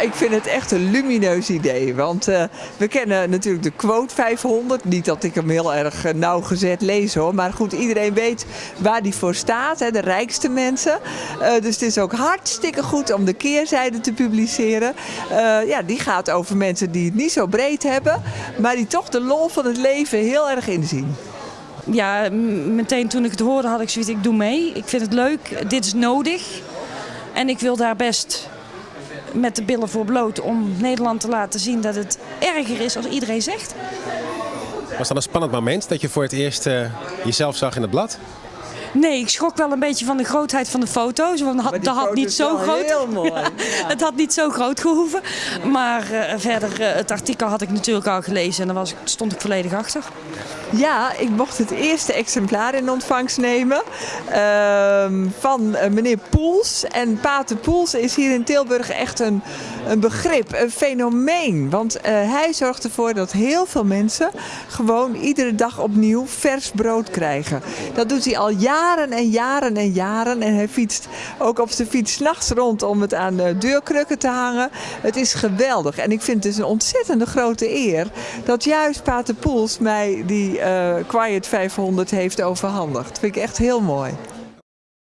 Ik vind het echt een lumineus idee. Want uh, we kennen natuurlijk de quote 500. Niet dat ik hem heel erg uh, nauwgezet lees hoor. Maar goed, iedereen weet waar die voor staat. Hè, de rijkste mensen. Uh, dus het is ook hartstikke goed om de keerzijde te publiceren. ja, die gaat over mensen die het niet zo breed hebben. Maar die toch de lol van het leven heel erg inzien. Ja, meteen toen ik het hoorde had ik zoiets, ik doe mee. Ik vind het leuk, dit is nodig. En ik wil daar best met de billen voor bloot om Nederland te laten zien dat het erger is als iedereen zegt. Was dat een spannend moment dat je voor het eerst uh, jezelf zag in het blad? Nee, ik schrok wel een beetje van de grootheid van de foto's. Want had, dat had niet zo groot. Heel mooi. Ja, het had niet zo groot gehoeven. Maar uh, verder, uh, het artikel had ik natuurlijk al gelezen en daar was, stond ik volledig achter. Ja, ik mocht het eerste exemplaar in ontvangst nemen uh, van uh, meneer Poels. En Pater Poels is hier in Tilburg echt een, een begrip, een fenomeen. Want uh, hij zorgt ervoor dat heel veel mensen gewoon iedere dag opnieuw vers brood krijgen. Dat doet hij al jaren en jaren en jaren. En hij fietst ook op zijn fiets nachts rond om het aan de deurkrukken te hangen. Het is geweldig. En ik vind het dus een ontzettende grote eer dat juist Pater Poels mij die uh, Quiet 500 heeft overhandigd. Dat vind ik echt heel mooi.